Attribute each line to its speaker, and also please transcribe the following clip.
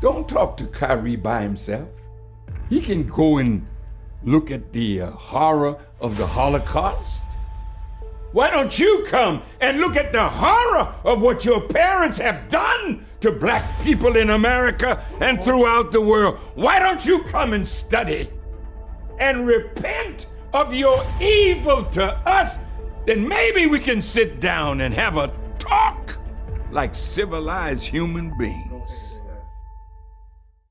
Speaker 1: Don't talk to Kyrie by himself. He can go and look at the uh, horror of the Holocaust. Why don't you come and look at the horror of what your parents have done to black people in America and throughout the world? Why don't you come and study and repent of your evil to us? Then maybe we can sit down and have a talk like civilized human beings.